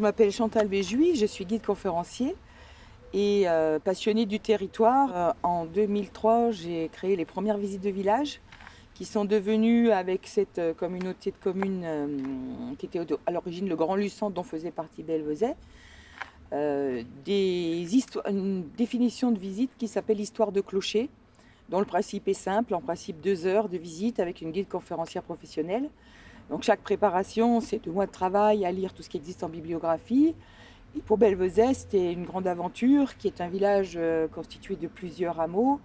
Je m'appelle Chantal Béjouy, je suis guide conférencier et euh, passionnée du territoire. Euh, en 2003, j'ai créé les premières visites de village qui sont devenues, avec cette euh, communauté de communes qui était à l'origine le Grand Luçon dont faisait partie Belvezet, des une définition de visite qui s'appelle l'histoire de clocher, dont le principe est simple, en principe deux heures de visite avec une guide conférencière professionnelle. Donc chaque préparation, c'est deux mois de travail à lire tout ce qui existe en bibliographie. Et pour Belvezet, c'était une grande aventure qui est un village euh, constitué de plusieurs hameaux,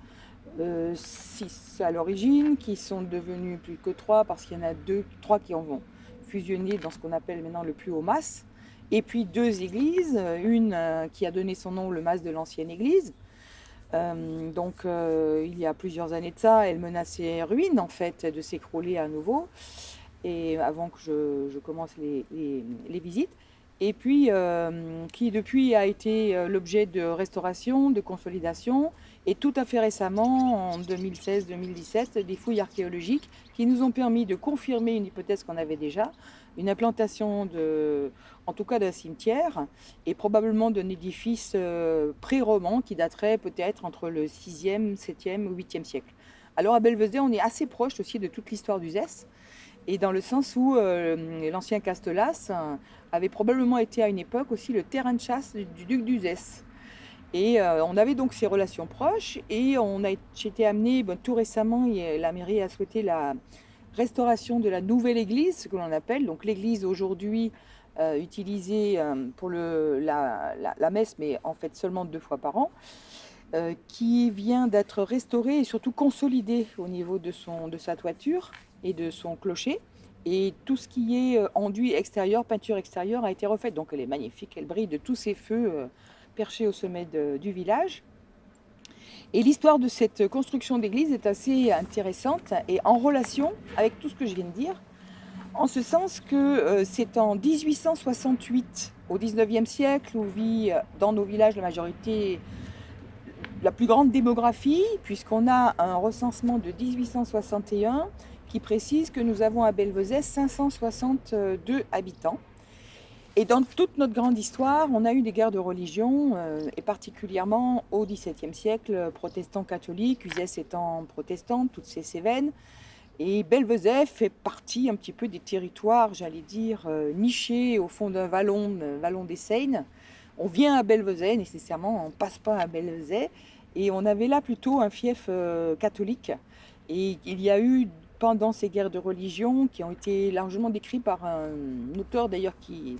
euh, six à l'origine, qui sont devenus plus que trois parce qu'il y en a deux, trois qui en vont fusionner dans ce qu'on appelle maintenant le plus haut mas. Et puis deux églises, une euh, qui a donné son nom le mas de l'ancienne église. donc il y a plusieurs années de ça, elle menaçait ruine en fait de s'écrouler à nouveau avant que je, commence les, visites, et puis euh, qui depuis a été euh, l'objet de restauration, de consolidation, et tout à fait récemment, en 2016-2017, des fouilles archéologiques qui nous ont permis de confirmer une hypothèse qu'on avait déjà, une implantation, de, en tout cas d'un cimetière, et probablement d'un édifice euh, pré-roman qui daterait peut-être entre le 6e, 7e ou 8e siècle. Alors à Belvezet, on est assez proche aussi de toute l'histoire du Zès, et dans le sens où euh, l'ancien Castelas avait probablement été à une époque aussi le terrain de chasse du, duc d'Uzès. Et euh, on avait donc ces relations proches et on a été amené, tout récemment, la mairie a souhaité la restauration de la nouvelle église, ce que l'on appelle, donc l'église aujourd'hui euh, utilisée pour la, messe, mais en fait seulement deux fois par an, qui vient d'être restaurée et surtout consolidée au niveau de sa toiture et de son clocher. Et tout ce qui est euh, enduit extérieur, peinture extérieure a été refait. Donc elle est magnifique, elle brille de tous ces feux euh, perchés au sommet du village. Et l'histoire de cette construction d'église est assez intéressante et en relation avec tout ce que je viens de dire, en ce sens que euh, c'est en 1868, au 19e siècle, où vit dans nos villages la majorité, la plus grande démographie, puisqu'on a un recensement de 1861 qui précise que nous avons à Belvezet 562 habitants. Et dans toute notre grande histoire, on a eu des guerres de religion, euh, et particulièrement au XVIIe siècle, protestants catholiques, Uzès étant protestante, toutes ces Cévennes. Et Belvezet fait partie un petit peu des territoires, j'allais dire, euh, nichés au fond d'un vallon, vallon des Seines. On vient à Belvezet, nécessairement, on passe pas à Belvezet. Et on avait là plutôt un fief euh, catholique. Et il y a eu pendant ces guerres de religion qui ont été largement décrites par un auteur d'ailleurs qui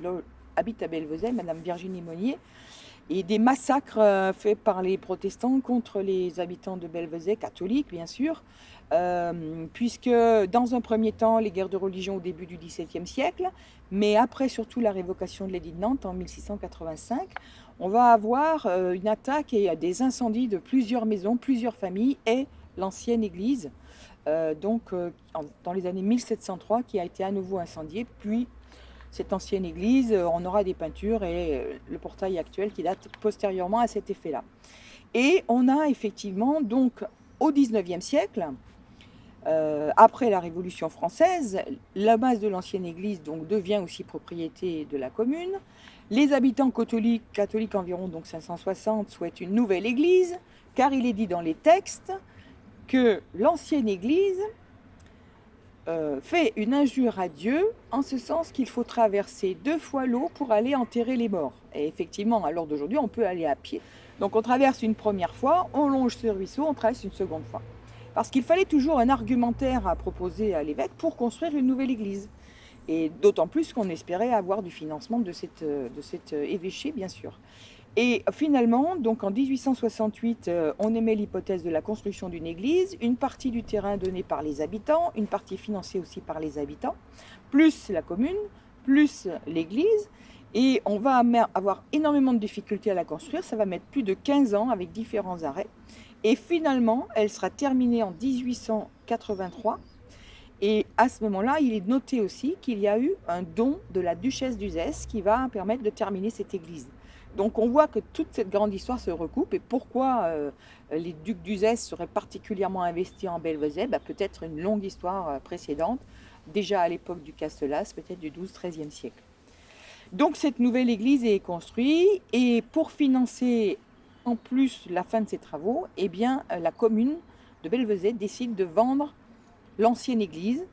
habite à Belvezet, Madame Virginie Monnier, et des massacres euh, faits par les protestants contre les habitants de Belvezet, catholiques bien sûr, euh, puisque dans un premier temps, les guerres de religion au début du XVIIe siècle, mais après surtout la révocation de l'édit de Nantes en 1685, on va avoir euh, une attaque et des incendies de plusieurs maisons, plusieurs familles et l'ancienne église donc euh, dans les années 1703 qui a été à nouveau incendiée. Puis cette ancienne église, euh, on aura des peintures et le portail actuel qui date postérieurement à cet effet-là. Et on a effectivement donc au 19e siècle, après la Révolution française, la base de l'ancienne église donc, devient aussi propriété de la commune. Les habitants catholiques, catholiques environ donc 560, souhaitent une nouvelle église, car il est dit dans les textes que l'ancienne Église euh, fait une injure à Dieu en ce sens qu'il faut traverser deux fois l'eau pour aller enterrer les morts. Et effectivement, à l'heure d'aujourd'hui, on peut aller à pied. Donc on traverse une première fois, on longe ce ruisseau, on traverse une seconde fois. Parce qu'il fallait toujours un argumentaire à proposer à l'évêque pour construire une nouvelle église. Et d'autant plus qu'on espérait avoir du financement de, cette, de cet évêché, bien sûr. Et finalement, donc en 1868, euh, on émet l'hypothèse de la construction d'une église, une partie du terrain donné par les habitants, une partie financée aussi par les habitants, plus la commune, plus l'église. Et on va avoir énormément de difficultés à la construire, ça va mettre plus de 15 ans avec différents arrêts. Et finalement, elle sera terminée en 1883. Et à ce moment-là, il est noté aussi qu'il y a eu un don de la duchesse d'Uzès qui va permettre de terminer cette église. Donc on voit que toute cette grande histoire se recoupe. Et pourquoi euh, les ducs d'Uzès seraient particulièrement investis en Belvezet? Bah, Peut-être une longue histoire euh, précédente, déjà à l'époque du Castelas, peut-être du XII-XIIIe siècle. Donc cette nouvelle église est construite. Et pour financer en plus la fin de ces travaux, eh bien, la commune de Belvezet décide de vendre l'ancienne église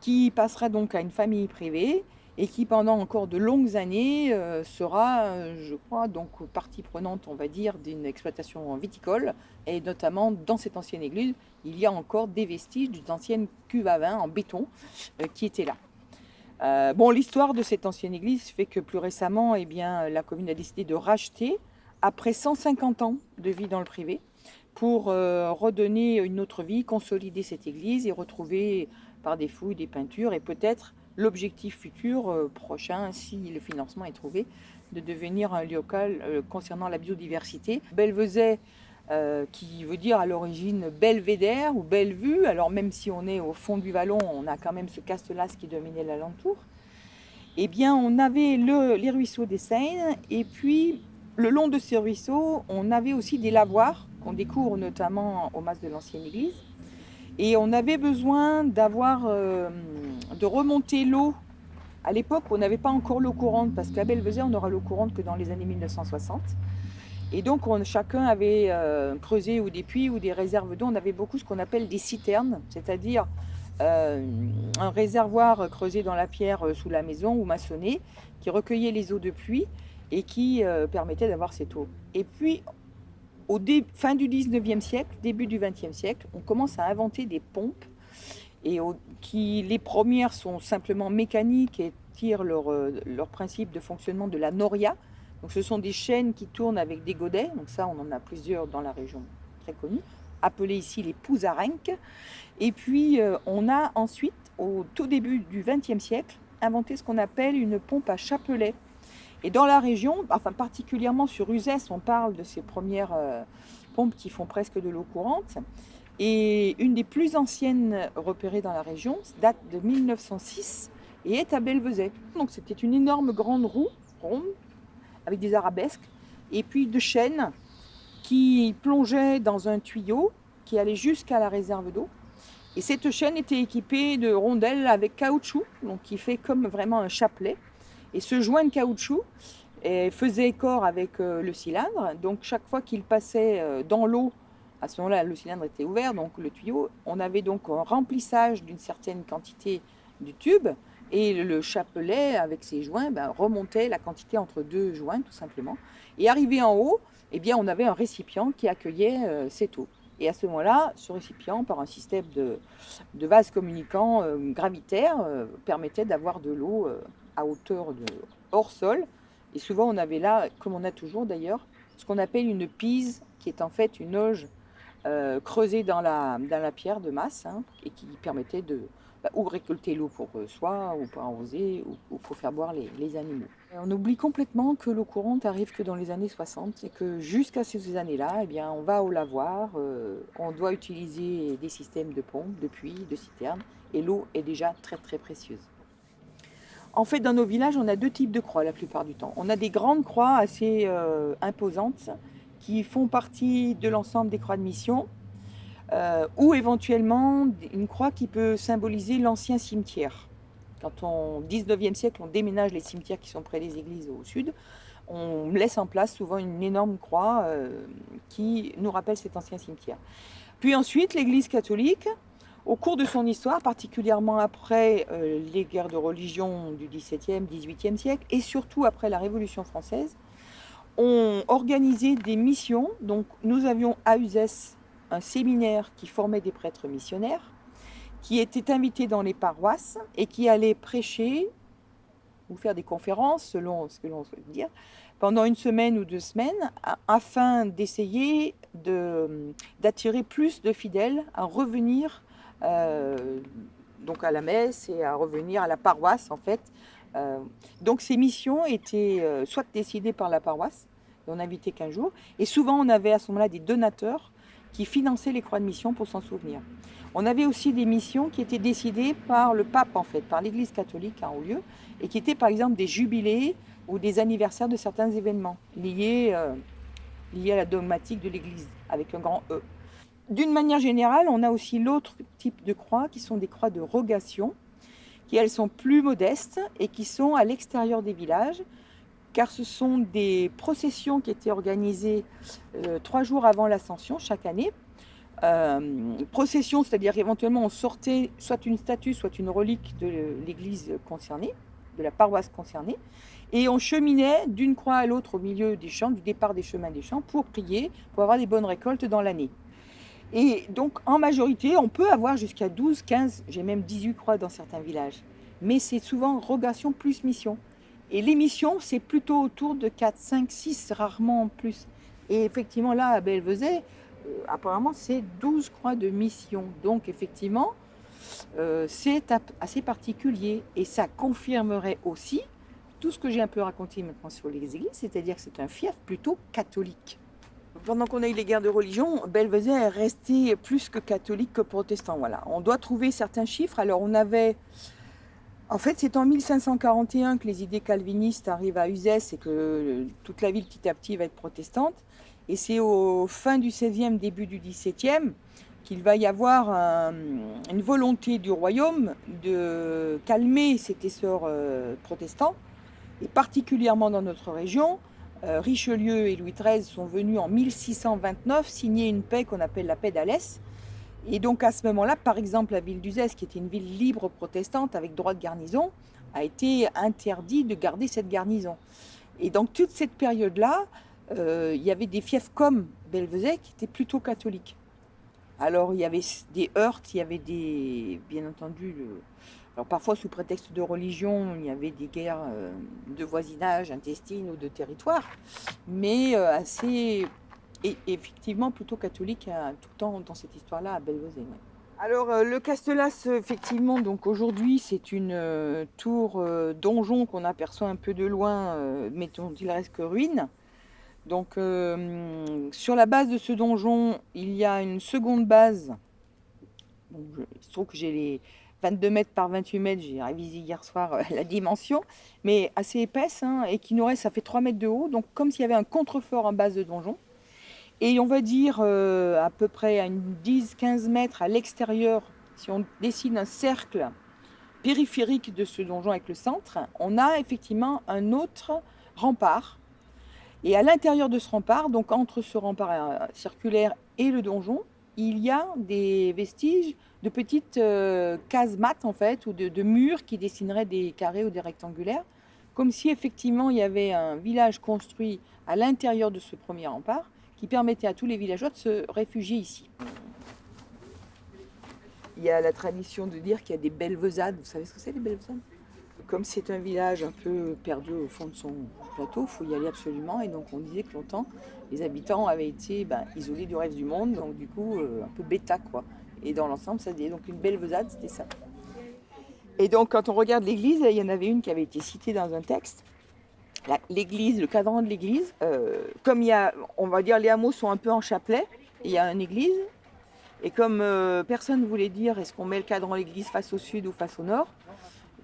qui passera donc à une famille privée et qui pendant encore de longues années euh, sera, euh, je crois, donc partie prenante, on va dire, d'une exploitation viticole. Et notamment dans cette ancienne église, il y a encore des vestiges d'une ancienne cuve à vin en béton euh, qui était là. bon, l'histoire de cette ancienne église fait que plus récemment, eh bien, la commune a décidé de racheter, après 150 ans de vie dans le privé, pour redonner une autre vie, consolider cette église et retrouver par des fouilles, des peintures et peut-être l'objectif futur euh, prochain, si le financement est trouvé, de devenir un local euh, concernant la biodiversité. Belvezet, euh, qui veut dire à l'origine belvédère ou belle vue, alors même si on est au fond du vallon, on a quand même ce castelas qui dominait l'alentour. Eh bien, on avait les ruisseaux des Seines, et puis le long de ces ruisseaux, on avait aussi des lavoirs, qu'on découvre notamment au mas de l'ancienne église. Et on avait besoin d'avoir de remonter l'eau. À l'époque, on n'avait pas encore l'eau courante, parce qu'à Belvezet, on n'aura l'eau courante que dans les années 1960. Et donc, on, chacun avait euh, creusé ou des puits ou des réserves d'eau. On avait beaucoup ce qu'on appelle des citernes, c'est-à-dire euh, un réservoir creusé dans la pierre euh, sous la maison ou maçonné, qui recueillait les eaux de pluie et qui permettait d'avoir cette eau. Et puis, au fin du 19e siècle, début du 20e siècle, on commence à inventer des pompes et qui les premières sont simplement mécaniques et tirent leur, euh, leur, principe de fonctionnement de la noria. Donc ce sont des chaînes qui tournent avec des godets, donc ça on en a plusieurs dans la région très connue, appelées ici les pouzarenques. Et puis euh, on a ensuite, au tout début du XXe siècle, inventé ce qu'on appelle une pompe à chapelet. Et dans la région, enfin particulièrement sur Uzès, on parle de ces premières euh, pompes qui font presque de l'eau courante. Et une des plus anciennes repérées dans la région date de 1906 et est à Belvezet. Donc c'était une énorme grande roue ronde avec des arabesques et puis de chaînes qui plongeaient dans un tuyau qui allait jusqu'à la réserve d'eau. Et cette chaîne était équipée de rondelles avec caoutchouc, donc qui fait comme vraiment un chapelet. Et ce joint de caoutchouc eh, faisait corps avec euh, le cylindre. Donc chaque fois qu'il passait euh, dans l'eau à ce moment-là, le cylindre était ouvert, donc le tuyau. On avait donc un remplissage d'une certaine quantité du tube et le chapelet avec ses joints ben, remontait la quantité entre deux joints tout simplement. Et arrivé en haut, eh bien, on avait un récipient qui accueillait euh, cette eau. Et à ce moment-là, ce récipient, par un système de, de vase communicant euh, gravitaire, euh, permettait d'avoir de l'eau à hauteur de hors sol. Et souvent, on avait là, comme on a toujours d'ailleurs, ce qu'on appelle une pise, qui est en fait une auge euh, creusé dans la, dans la pierre de masse hein, et qui permettait de bah, récolter l'eau pour euh, soi ou pour arroser ou, pour faire boire les, animaux. on oublie complètement que l'eau courante arrive que dans les années 60 et que jusqu'à ces années-là, eh bien, on va au lavoir, euh, on doit utiliser des systèmes de pompes, de puits, de citernes et l'eau est déjà très très précieuse. En fait, dans nos villages, on a deux types de croix la plupart du temps. On a des grandes croix assez imposantes qui font partie de l'ensemble des croix de mission, euh, ou éventuellement une croix qui peut symboliser l'ancien cimetière. Quand au 19e siècle, on déménage les cimetières qui sont près des églises au sud, on laisse en place souvent une énorme croix euh, qui nous rappelle cet ancien cimetière. Puis ensuite, l'Église catholique, au cours de son histoire, particulièrement après euh, les guerres de religion du XVIIe, XVIIIe siècle, et surtout après la Révolution française, ont organisé des missions. Donc nous avions à Uzès un séminaire qui formait des prêtres missionnaires, qui étaient invités dans les paroisses et qui allaient prêcher ou faire des conférences, selon ce que l'on souhaite dire, pendant une semaine ou deux semaines, afin d'essayer d'attirer plus de fidèles à revenir euh, donc à la messe et à revenir à la paroisse en fait, euh, donc ces missions étaient euh, soit décidées par la paroisse, on n'invitait qu'un jour, et souvent on avait à ce moment-là des donateurs qui finançaient les croix de mission pour s'en souvenir. On avait aussi des missions qui étaient décidées par le pape en fait, par l'église catholique en haut lieu, et qui étaient par exemple des jubilés ou des anniversaires de certains événements liés, liés à la dogmatique de l'église, avec un grand E. D'une manière générale, on a aussi l'autre type de croix qui sont des croix de rogation, qui elles sont plus modestes et qui sont à l'extérieur des villages, car ce sont des processions qui étaient organisées euh, trois jours avant l'ascension chaque année. Euh, procession, c'est-à-dire éventuellement on sortait soit une statue, soit une relique de l'église concernée, de la paroisse concernée, et on cheminait d'une croix à l'autre au milieu des champs, du départ des chemins des champs, pour prier, pour avoir des bonnes récoltes dans l'année. Et donc, en majorité, on peut avoir jusqu'à 12, 15, j'ai même 18 croix dans certains villages. Mais c'est souvent rogation plus mission. Et les missions, c'est plutôt autour de 4, 5, 6, rarement plus. Et effectivement, là, à Belvezet, euh, apparemment, c'est 12 croix de mission. Donc, effectivement, euh, c'est assez particulier. Et ça confirmerait aussi tout ce que j'ai un peu raconté maintenant sur les églises, c'est-à-dire que c'est un fief plutôt catholique. Pendant qu'on a eu les guerres de religion, Belvezet est resté plus que catholique que protestant. Voilà. On doit trouver certains chiffres. Alors on avait... En fait, c'est en 1541 que les idées calvinistes arrivent à Uzès et que toute la ville petit à petit va être protestante. Et c'est au fin du 16e, début du 17e qu'il va y avoir une volonté du royaume de calmer cet essor euh, protestant, et particulièrement dans notre région, euh, Richelieu et Louis XIII sont venus en 1629 signer une paix qu'on appelle la paix d'Alès. Et donc à ce moment-là, par exemple, la ville d'Uzès, qui était une ville libre protestante avec droit de garnison, a été interdit de garder cette garnison. Et donc toute cette période-là, euh, il y avait des fiefs comme Belvezet qui étaient plutôt catholiques. Alors il y avait des heurts, il y avait des, bien entendu, alors parfois sous prétexte de religion, il y avait des guerres euh, de voisinage, intestines ou de territoire, mais euh, assez, et effectivement plutôt catholique euh, tout le temps dans cette histoire-là à Belvezé. Alors le Castelas, effectivement, donc aujourd'hui c'est une tour donjon qu'on aperçoit un peu de loin, mais dont il reste que ruine. Donc sur la base de ce donjon, il y a une seconde base. il se trouve que j'ai les 22 mètres par 28 mètres, j'ai révisé hier soir euh, la dimension, mais assez épaisse, hein, et qui nous reste, ça fait 3 mètres de haut, donc comme s'il y avait un contrefort en base de donjon. Et on va dire euh, à peu près à une 10-15 mètres à l'extérieur, si on dessine un cercle périphérique de ce donjon avec le centre, on a effectivement un autre rempart. Et à l'intérieur de ce rempart, donc entre ce rempart euh, circulaire et le donjon, il y a des vestiges de petites euh, cases mates en fait, ou de, murs qui dessineraient des carrés ou des rectangulaires, comme si effectivement il y avait un village construit à l'intérieur de ce premier rempart qui permettait à tous les villageois de se réfugier ici. Il y a la tradition de dire qu'il y a des belvezades. Vous savez ce que c'est les belvezades Comme c'est un village un peu perdu au fond de son plateau, il faut y aller absolument. Et donc on disait que longtemps, les habitants avaient été ben, isolés du reste du monde, donc du coup euh, un peu bêta quoi. Et dans l'ensemble, ça dit donc une belle vesade, c'était ça. Et donc, quand on regarde l'église, il y en avait une qui avait été citée dans un texte. L'église, le cadran de l'église, euh, comme il y a, on va dire, les hameaux sont un peu en chapelet, il y a une église, et comme euh, personne ne voulait dire est-ce qu'on met le cadran de l'église face au sud ou face au nord,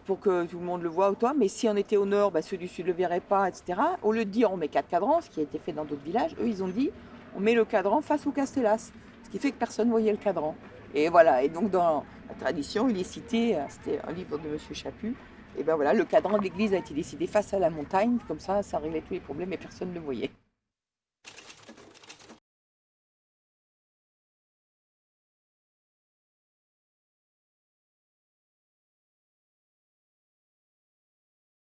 pour que tout le monde le voit ou toi, mais si on était au nord, ceux du sud ne le verraient pas, etc. Au lieu de dire on met quatre cadrans, ce qui a été fait dans d'autres villages, eux ils ont dit on met le cadran face au Castellas, ce qui fait que personne ne voyait le cadran. Et voilà, et donc dans la tradition, il est cité, euh, c'était un livre de M. Chaput, et ben voilà, le cadran de l'église a été décidé face à la montagne, comme ça, ça réglait tous les problèmes et personne ne le voyait.